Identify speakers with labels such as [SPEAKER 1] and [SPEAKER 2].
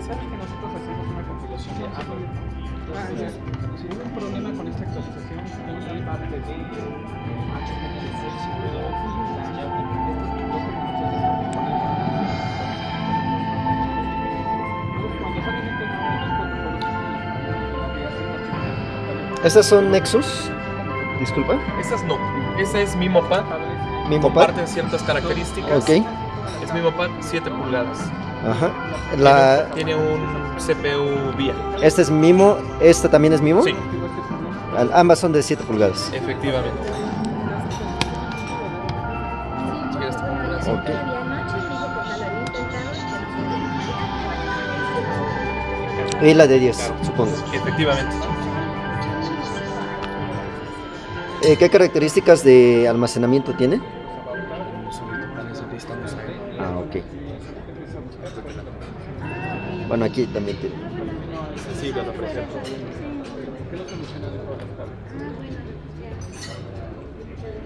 [SPEAKER 1] sabes que nosotros hacemos una compilación de Android. Entonces, hubo un problema con esta actualización hay parte de HTML6 pero ya estos documentos ya están disponibles. Entonces, cuando salen estos nuevos protocolos, que hacen HTML,
[SPEAKER 2] ¿Estas son Nexus? Disculpa.
[SPEAKER 3] Esas no. Esa es MimoPad.
[SPEAKER 2] Mimopad.
[SPEAKER 3] Comparten ciertas características.
[SPEAKER 2] Ok.
[SPEAKER 3] Es MimoPad 7 pulgadas.
[SPEAKER 2] Ajá. La,
[SPEAKER 3] Tiene un CPU VIA.
[SPEAKER 2] esta es Mimo. ¿Esta también es Mimo?
[SPEAKER 3] Sí,
[SPEAKER 2] Al- Ambas son de 7 pulgadas.
[SPEAKER 3] efectivamente. Si quieres te pongo las-
[SPEAKER 2] Ok. Y la de 10, supongo.
[SPEAKER 3] Efectivamente.
[SPEAKER 2] Eh, ¿Qué características de almacenamiento tiene? Ah, ok. Bueno, aquí también tiene.
[SPEAKER 3] Sensible a la presión.